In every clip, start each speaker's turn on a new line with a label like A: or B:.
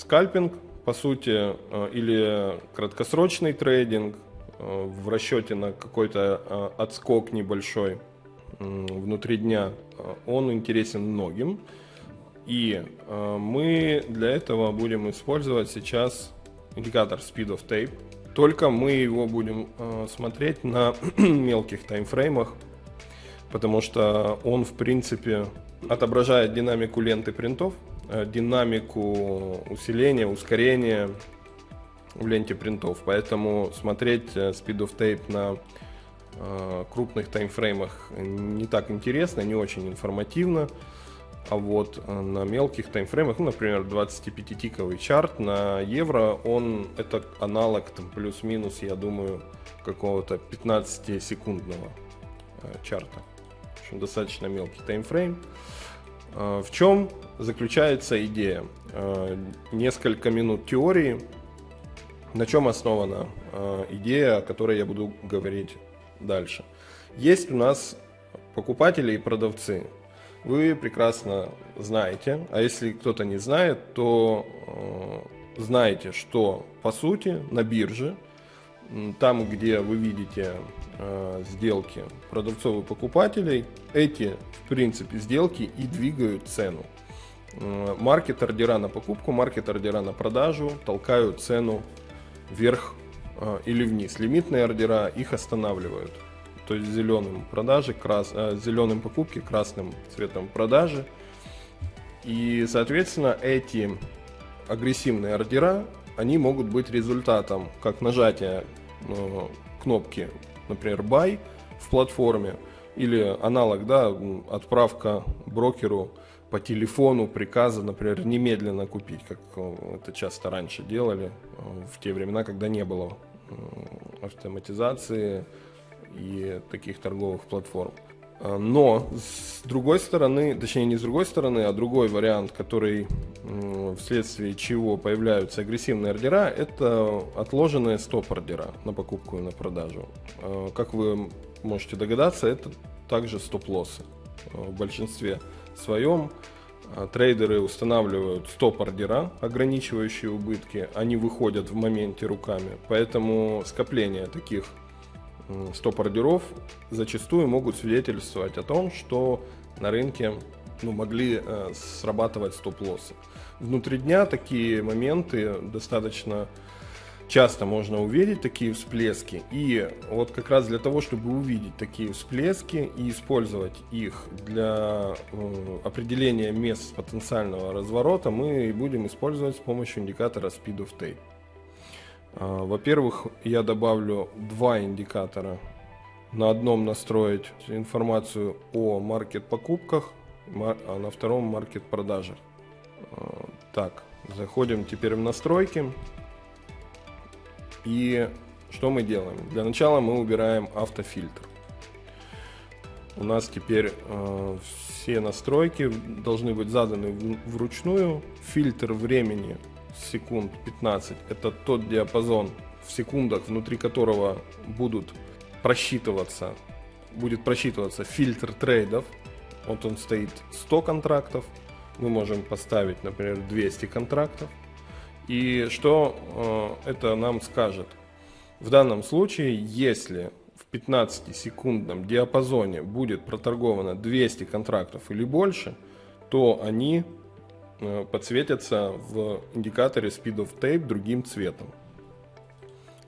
A: скальпинг, по сути, э, или краткосрочный трейдинг э, в расчете на какой-то э, отскок небольшой внутри дня, он интересен многим. И мы для этого будем использовать сейчас индикатор Speed of Tape. Только мы его будем смотреть на мелких таймфреймах, потому что он, в принципе, отображает динамику ленты принтов, динамику усиления, ускорения в ленте принтов. Поэтому смотреть э, Speed of Tape на э, крупных таймфреймах не так интересно, не очень информативно. А вот на мелких таймфреймах, ну, например, 25-тиковый чарт на евро, он это аналог там плюс-минус, я думаю, какого-то 15-секундного чарта. В общем, достаточно мелкий таймфрейм. В чем заключается идея. Э, несколько минут теории, на чем основана э, идея, о которой я буду говорить дальше. Есть у нас покупатели и продавцы. Вы прекрасно знаете, а если кто-то не знает, то э, знаете, что по сути на бирже, там, где вы видите сделки продавцов и покупателей, эти, в принципе, сделки и двигают цену. Э, маркет ордера на покупку, маркет ордера на продажу толкают цену вверх э, или вниз. Лимитные ордера их останавливают. То есть зеленым продажи, крас, э, зеленым покупки, красным цветом продажи. И, соответственно, эти агрессивные ордера, они могут быть результатом как нажатия кнопки, например, buy в платформе, или аналог, да, отправка брокеру по телефону приказа, например, немедленно купить, как э, это часто раньше делали, э, в те времена, когда не было э, автоматизации и таких торговых платформ. Но с другой стороны, точнее не с другой стороны, а другой вариант, который вследствие чего появляются агрессивные ордера, это отложенные стоп-ордера на покупку и на продажу. Как вы можете догадаться, это также стоп-лоссы. В большинстве своем трейдеры устанавливают стоп-ордера, ограничивающие убытки, они выходят в моменте руками, поэтому скопление таких стоп-ордеров зачастую могут свидетельствовать о том, что на рынке ну, могли э, срабатывать стоп-лоссы. Внутри дня такие моменты достаточно часто можно увидеть такие всплески. И вот как раз для того, чтобы увидеть такие всплески и использовать их для э, определения мест потенциального разворота, мы будем использовать с помощью индикатора Speed of Tape. А, во-первых, я добавлю два индикатора. На одном настроить информацию о маркет покупках, а на втором маркет продажах. А, так, заходим теперь в настройки. И что мы делаем? Для начала мы убираем автофильтр. У нас теперь э, все настройки должны быть заданы вручную. Фильтр времени секунд 15 это тот диапазон в секундах, внутри которого будут просчитываться, будет просчитываться фильтр трейдов. Вот он стоит 100 контрактов. Мы можем поставить, например, 200 контрактов. И что э, это нам скажет? В данном случае, если в 15-секундном диапазоне будет проторговано 200 контрактов или больше, то они подсветятся в индикаторе Speed of Tape другим цветом.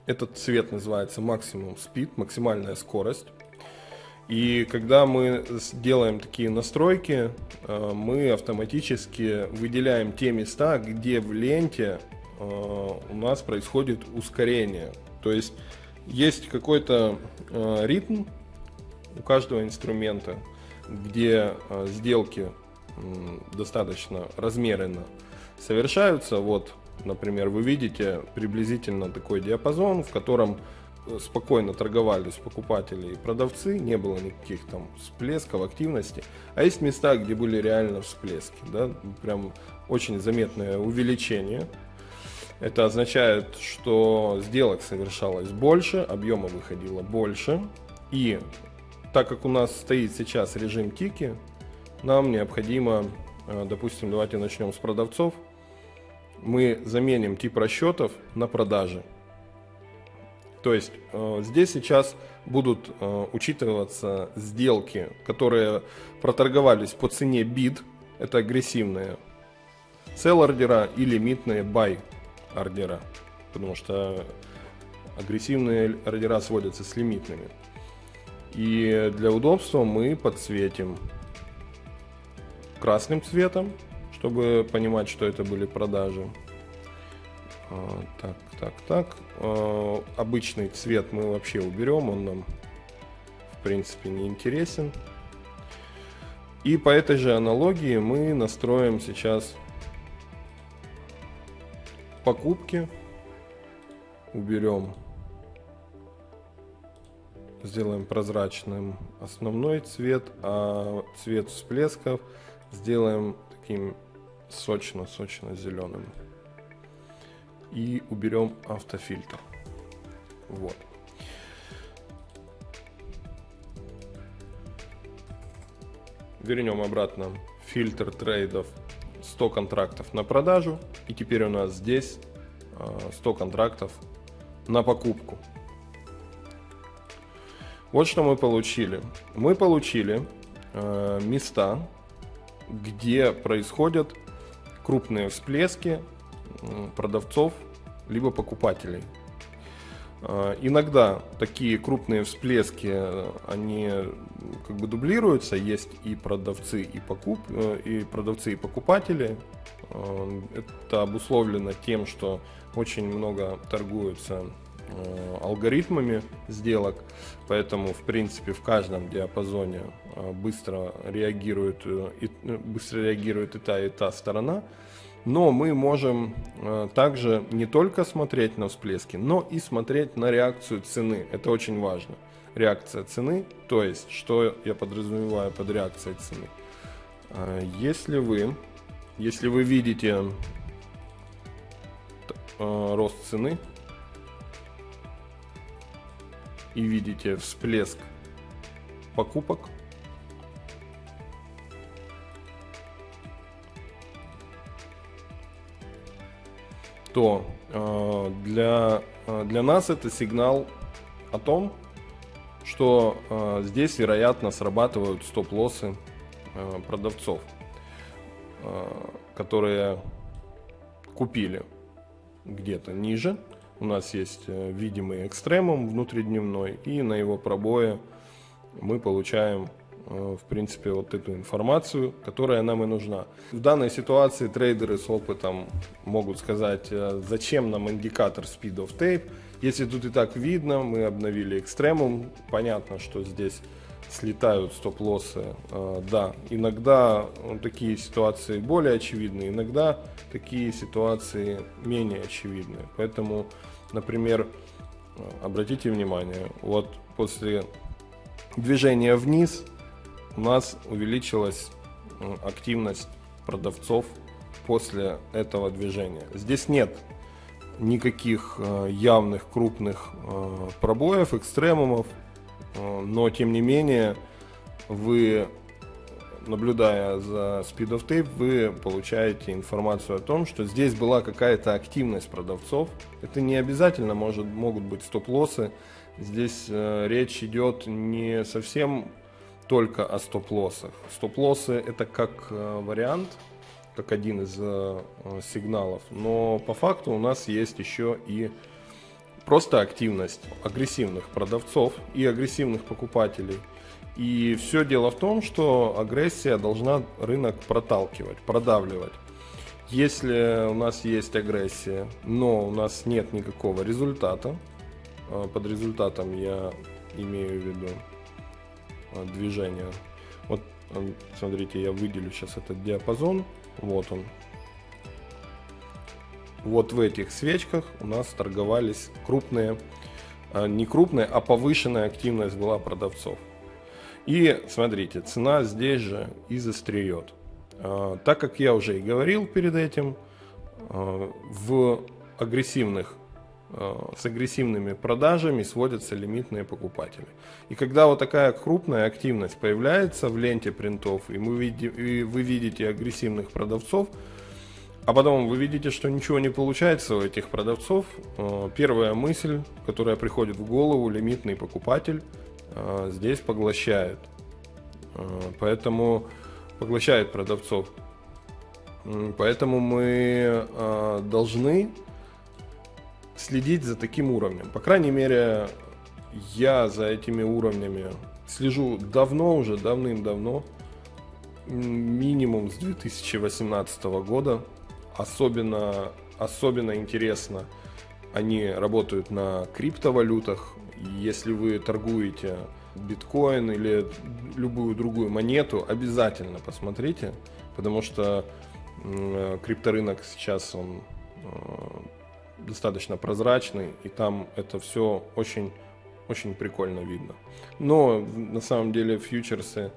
A: Этот цвет называется максимум speed, максимальная скорость. И когда мы делаем такие настройки, э, мы автоматически выделяем те места, где в ленте э, у нас происходит ускорение. То есть есть какой-то э, ритм у каждого инструмента, где сделки достаточно размеренно совершаются. Вот, например, вы видите приблизительно такой диапазон, в котором спокойно торговались покупатели и продавцы, не было никаких там всплесков активности, а есть места, где были реально всплески, да, прям очень заметное увеличение. Это означает, что сделок совершалось больше, объема выходило больше, и так как у нас стоит сейчас режим тики, нам необходимо, э, допустим, давайте начнем с продавцов, мы заменим тип расчетов на продажи. То есть э, здесь сейчас будут э, учитываться сделки, которые проторговались по цене bid, это агрессивные sell ордера и лимитные buy ордера, потому что агрессивные ордера сводятся с лимитными. И для удобства мы подсветим красным цветом, чтобы понимать, что это были продажи. А, так, так, так. А, обычный цвет мы вообще уберем, он нам в принципе не интересен. И по этой же аналогии мы настроим сейчас покупки. Уберем, сделаем прозрачным основной цвет, а цвет всплесков сделаем таким сочно-сочно зеленым и уберем автофильтр. Вот. Вернем обратно фильтр трейдов 100 контрактов на продажу. И теперь у нас здесь 100 а, контрактов на покупку. Вот что мы получили. Мы получили э, места, где происходят крупные всплески продавцов либо покупателей. А, иногда такие крупные всплески, э, они как бы дублируются, есть и продавцы, и, покуп, э, и продавцы, и покупатели. Это обусловлено тем, что очень много торгуются э, алгоритмами сделок, поэтому в принципе в каждом диапазоне быстро реагирует и, быстро реагирует и та и та сторона. Но мы можем э, также не только смотреть на всплески, но и смотреть на реакцию цены. Это очень важно. Реакция цены, то есть, что я подразумеваю под реакцией цены. Э, если вы, если вы видите э, рост цены и видите всплеск покупок, то э, для, э, для нас это сигнал о том, что э, здесь, вероятно, срабатывают стоп-лоссы продавцов, которые купили где-то ниже. У нас есть э, видимый экстремум внутридневной, и на его пробое мы получаем Э, в принципе, вот эту информацию, которая нам и нужна. В данной ситуации трейдеры с опытом могут сказать, э, зачем нам индикатор speed of tape, если тут и так видно, мы обновили экстремум, понятно, что здесь слетают стоп-лоссы. Э, да, иногда такие ситуации более очевидны, иногда такие ситуации менее очевидны. Поэтому, например, обратите внимание, вот после движения вниз у нас увеличилась активность продавцов после этого движения. Здесь нет никаких э, явных крупных э, пробоев, экстремумов, э, но тем не менее вы, наблюдая за Speed of Tape, вы получаете информацию о том, что здесь была какая-то активность продавцов. Это не обязательно может, могут быть стоп-лоссы. Здесь речь идет не совсем только о стоп-лоссах. Стоп-лоссы это как э, вариант, как один из э, сигналов, но по факту у нас есть еще и просто активность агрессивных продавцов и агрессивных покупателей. И все дело в том, что агрессия должна рынок проталкивать, продавливать. Если у нас есть агрессия, но у нас нет никакого результата, э, под результатом я имею в виду Э, движения. Вот, э, смотрите, я выделю сейчас этот диапазон. Вот он. Вот в этих свечках у нас торговались крупные, э, не крупные, а повышенная активность была продавцов. И смотрите, цена здесь же и застреет. Так как я уже и говорил перед этим, в агрессивных Э, с агрессивными продажами сводятся лимитные покупатели. И когда вот такая крупная активность появляется в ленте принтов, и, мы видим, и вы видите агрессивных продавцов, а потом вы видите, что ничего не получается у этих продавцов. Э, первая мысль, которая приходит в голову, лимитный покупатель э, здесь поглощает. Э, поэтому поглощает продавцов. Поэтому мы должны следить за таким уровнем. По крайней мере, я за этими уровнями слежу давно уже, давным-давно, минимум с 2018 года. Особенно, особенно интересно, они работают на криптовалютах. Если вы торгуете биткоин или любую другую монету, обязательно посмотрите, потому что крипторынок сейчас он э, достаточно прозрачный, и там это все очень, очень прикольно видно. Но на самом деле фьючерсы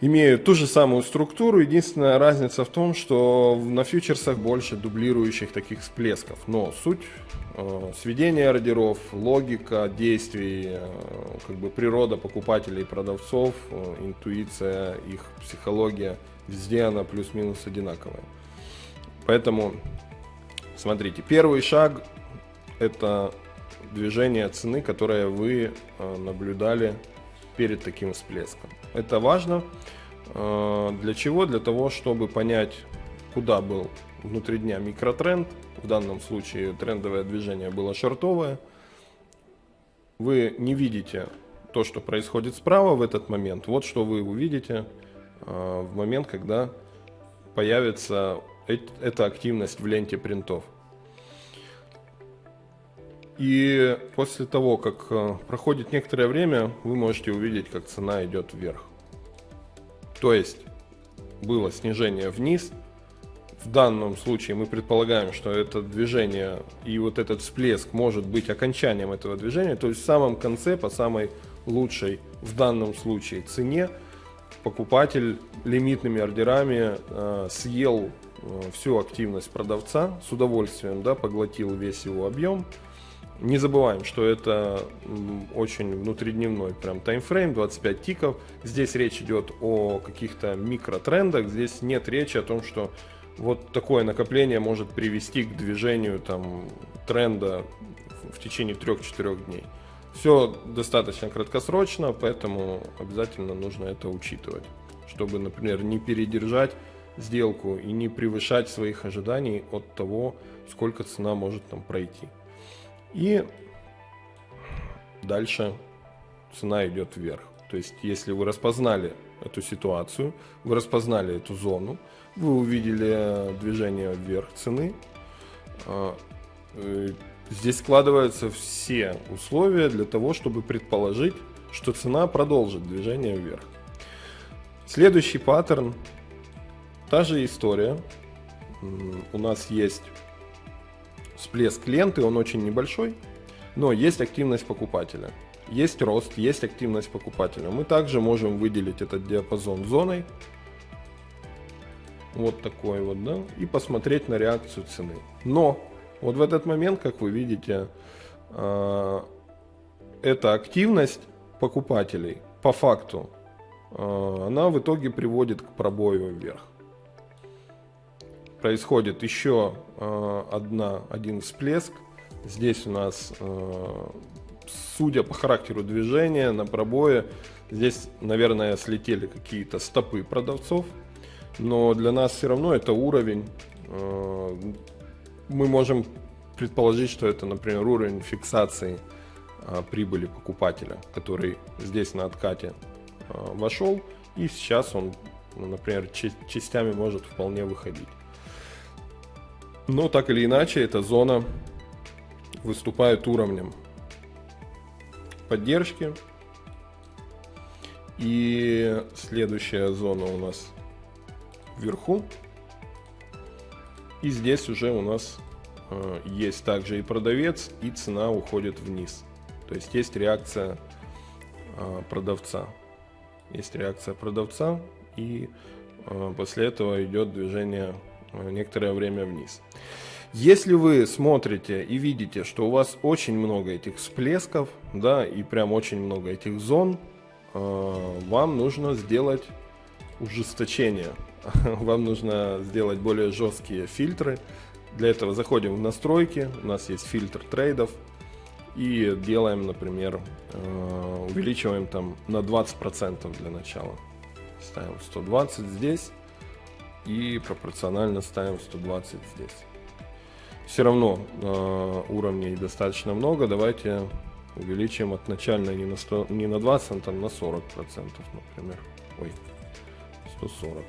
A: имеют ту же самую структуру. Единственная разница в том, что на фьючерсах больше дублирующих таких всплесков. Но суть э, сведения ордеров, логика действий, э, как бы природа покупателей и продавцов, э, интуиция, их психология, везде она плюс-минус одинаковая. Поэтому, смотрите, первый шаг это движение цены, которое вы э, наблюдали перед таким всплеском. Это важно. Э, для чего? Для того, чтобы понять, куда был внутри дня микротренд. В данном случае трендовое движение было шортовое. Вы не видите то, что происходит справа в этот момент. Вот что вы увидите э, в момент, когда появится эта активность в ленте принтов. И после того, как э, проходит некоторое время, вы можете увидеть, как цена идет вверх. То есть было снижение вниз. В данном случае мы предполагаем, что это движение и вот этот всплеск может быть окончанием этого движения. То есть в самом конце, по самой лучшей в данном случае цене, покупатель лимитными ордерами э, съел э, всю активность продавца с удовольствием, да, поглотил весь его объем не забываем, что это очень внутридневной прям таймфрейм, 25 тиков. Здесь речь идет о каких-то микротрендах, здесь нет речи о том, что вот такое накопление может привести к движению там, тренда в течение 3-4 дней. Все достаточно краткосрочно, поэтому обязательно нужно это учитывать, чтобы, например, не передержать сделку и не превышать своих ожиданий от того, сколько цена может там пройти. И дальше цена идет вверх. То есть, если вы распознали эту ситуацию, вы распознали эту зону, вы увидели движение вверх цены, а, э, здесь складываются все условия для того, чтобы предположить, что цена продолжит движение вверх. Следующий паттерн, та же история. У нас есть всплеск ленты, он очень небольшой, но есть активность покупателя. Есть рост, есть активность покупателя. Мы также можем выделить этот диапазон зоной. Вот такой вот, да. И посмотреть на реакцию цены. Но вот в этот момент, как вы видите, а, эта активность покупателей по факту, а, она в итоге приводит к пробою вверх происходит еще э, одна, один всплеск. Здесь у нас, э, судя по характеру движения на пробое, здесь, наверное, слетели какие-то стопы продавцов. Но для нас все равно это уровень. Э, мы можем предположить, что это, например, уровень фиксации прибыли покупателя, который здесь на откате вошел. И сейчас он, например, частями может вполне выходить. Но так или иначе, эта зона выступает уровнем поддержки. И следующая зона у нас вверху. И здесь уже у нас э, есть также и продавец, и цена уходит вниз. То есть есть реакция э, продавца. Есть реакция продавца, и э, после этого идет движение некоторое время вниз. Если вы смотрите и видите, что у вас очень много этих всплесков, да, и прям очень много этих зон, э, вам нужно сделать ужесточение. вам нужно сделать более жесткие фильтры. Для этого заходим в настройки, у нас есть фильтр трейдов, и делаем, например, э, увеличиваем там на 20% для начала. Ставим 120 здесь и пропорционально ставим 120 здесь. Все равно э, уровней достаточно много, давайте увеличим от начальной не на, 100, не на 20, а на 40 процентов, например. Ой, 140.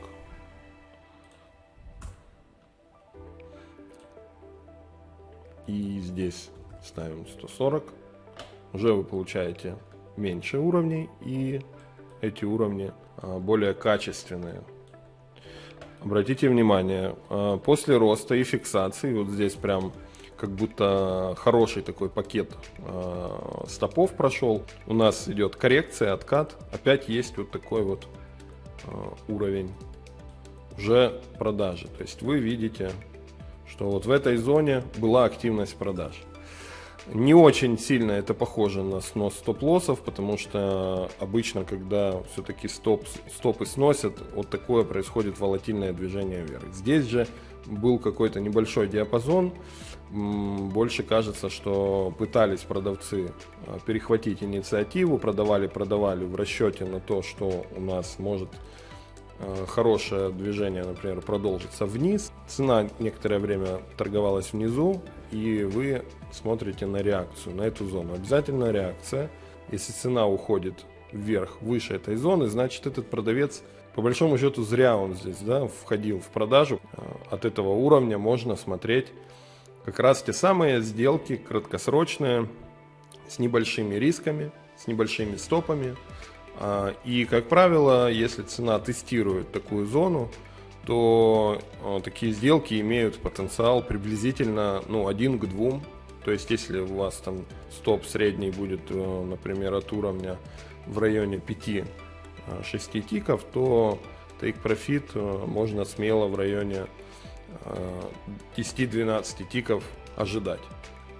A: И здесь ставим 140. Уже вы получаете меньше уровней и эти уровни а, более качественные. Обратите внимание, а, после роста и фиксации, вот здесь прям как будто хороший такой пакет э, стопов прошел. У нас идет коррекция, откат. Опять есть вот такой вот э, уровень уже продажи. То есть вы видите, что вот в этой зоне была активность продаж. Не очень сильно это похоже на снос стоп-лоссов, потому что обычно, когда все-таки стоп, стопы сносят, вот такое происходит волатильное движение вверх. Здесь же был какой-то небольшой диапазон, больше кажется, что пытались продавцы а, перехватить инициативу, продавали, продавали в расчете на то, что у нас может а, хорошее движение, например, продолжится вниз. Цена некоторое время торговалась внизу, и вы смотрите на реакцию, на эту зону. Обязательно реакция. Если цена уходит вверх, выше этой зоны, значит этот продавец, по большому счету, зря он здесь да, входил в продажу. А, от этого уровня можно смотреть как раз те самые сделки краткосрочные с небольшими рисками, с небольшими стопами. А, и, как правило, если цена тестирует такую зону, то такие сделки имеют потенциал приблизительно ну, 1 к 2. То есть, если у вас там стоп средний будет, э, например, от уровня в районе 5-6 а, тиков, то take profit э, можно смело в районе 10-12 тиков ожидать.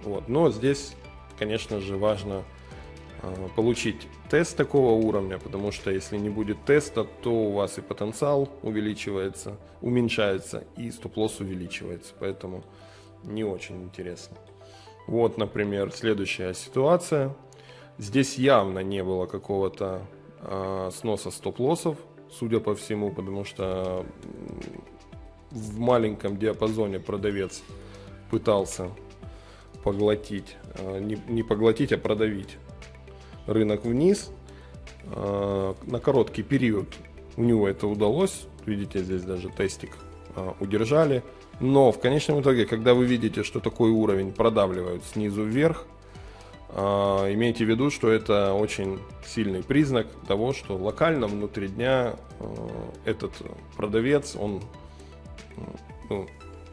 A: Вот. Но здесь, конечно же, важно э, получить тест такого уровня, потому что если не будет теста, то у вас и потенциал увеличивается, уменьшается, и стоп-лосс увеличивается. Поэтому не очень интересно. Вот, например, следующая ситуация. Здесь явно не было какого-то э, сноса стоп-лоссов, судя по всему, потому что в маленьком диапазоне продавец пытался поглотить, э, не, не поглотить, а продавить рынок вниз. Э, на короткий период у него это удалось. Видите, здесь даже тестик э, удержали. Но в конечном итоге, когда вы видите, что такой уровень продавливают снизу вверх, имейте в виду, что это очень сильный признак того, что локально внутри дня этот продавец, он ну,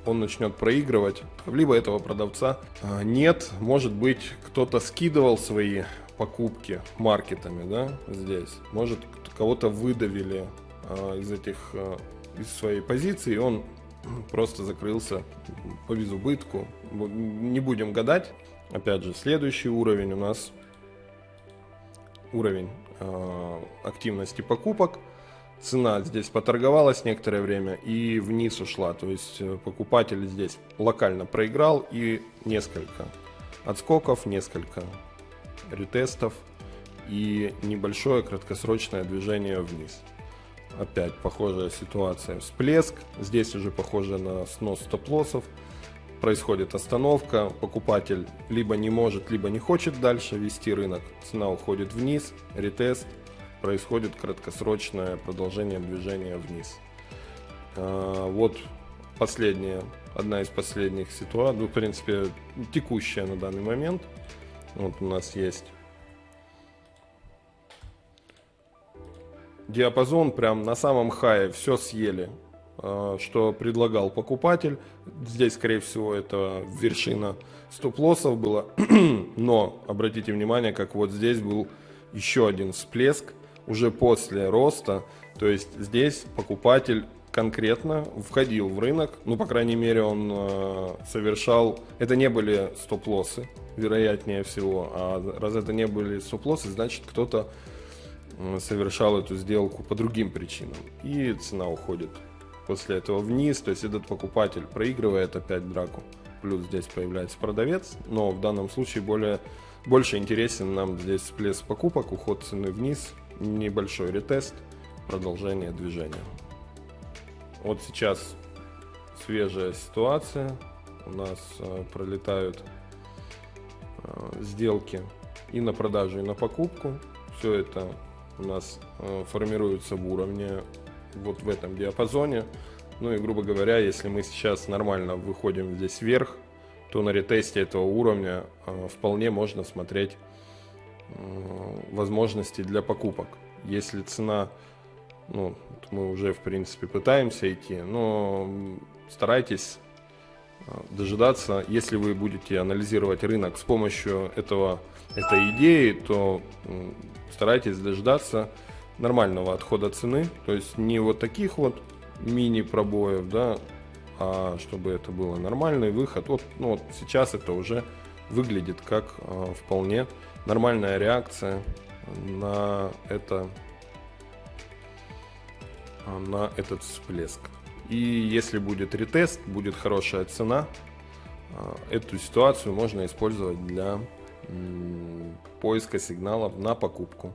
A: он начнет проигрывать, либо этого продавца а, нет, может быть кто-то скидывал свои покупки маркетами, да, здесь, может кого-то выдавили а, из этих, а, из своей позиции, и он просто закрылся по безубытку, не будем гадать, опять же, следующий уровень у нас уровень активности покупок, цена здесь поторговалась некоторое время и вниз ушла. То есть э, покупатель здесь локально проиграл и несколько отскоков, несколько ретестов и небольшое краткосрочное движение вниз. Опять похожая ситуация. Всплеск. Здесь уже похоже на снос стоп-лоссов. Происходит остановка. Покупатель либо не может, либо не хочет дальше вести рынок. Цена уходит вниз. Ретест происходит краткосрочное продолжение движения вниз. А, вот последняя, одна из последних ситуаций, ну, в принципе, текущая на данный момент. Вот у нас есть диапазон прям на самом хае, все съели, а, что предлагал покупатель. Здесь, скорее всего, это вершина стоп-лоссов было, но обратите внимание, как вот здесь был еще один всплеск, уже после роста. То есть здесь покупатель конкретно входил в рынок, ну, по крайней мере, он э, совершал, это не были стоп-лоссы, вероятнее всего, а раз это не были стоп-лоссы, значит, кто-то совершал эту сделку по другим причинам, и цена уходит после этого вниз, то есть этот покупатель проигрывает опять драку. Плюс здесь появляется продавец, но в данном случае более, больше интересен нам здесь всплеск покупок, уход цены вниз, небольшой ретест, продолжение движения. Вот сейчас свежая ситуация, у нас э, пролетают э, сделки и на продажу, и на покупку. Все это у нас э, формируется в уровне вот в этом диапазоне. Ну и, грубо говоря, если мы сейчас нормально выходим здесь вверх, то на ретесте этого уровня вполне можно смотреть возможности для покупок. Если цена, ну, мы уже, в принципе, пытаемся идти, но старайтесь дожидаться, если вы будете анализировать рынок с помощью этого, этой идеи, то старайтесь дождаться нормального отхода цены, то есть не вот таких вот мини пробоев, да, а чтобы это было нормальный выход. Вот, ну, вот сейчас это уже выглядит как э, вполне нормальная реакция на это на этот всплеск. И если будет ретест, будет хорошая цена, эту ситуацию можно использовать для поиска сигналов на покупку.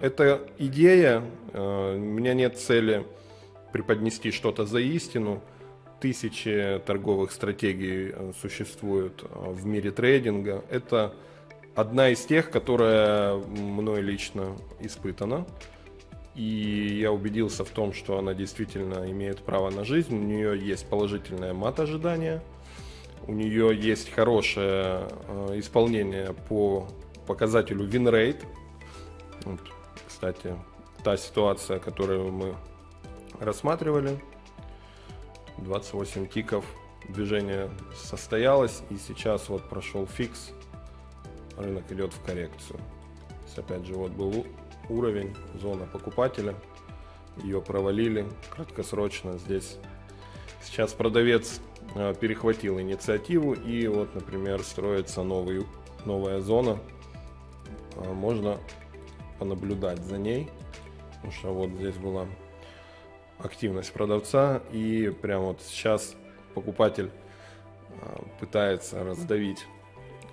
A: Это идея, э, у меня нет цели преподнести что-то за истину. Тысячи торговых стратегий э, существуют в мире трейдинга. Это одна из тех, которая мной лично испытана. И я убедился в том, что она действительно имеет право на жизнь. У нее есть положительное мат-ожидание. У нее есть хорошее исполнение по показателю win rate. Вот, кстати, та ситуация, которую мы рассматривали. 28 тиков, движение состоялось, и сейчас вот прошел фикс, рынок идет в коррекцию. Есть, опять же, вот был уровень, зона покупателя, ее провалили краткосрочно здесь. Сейчас продавец э, перехватил инициативу, и вот, например, строится новый, новая зона, а, можно понаблюдать за ней, потому что вот здесь была активность продавца, и прямо вот сейчас покупатель а, пытается раздавить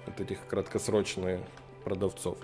A: вот этих краткосрочных продавцов.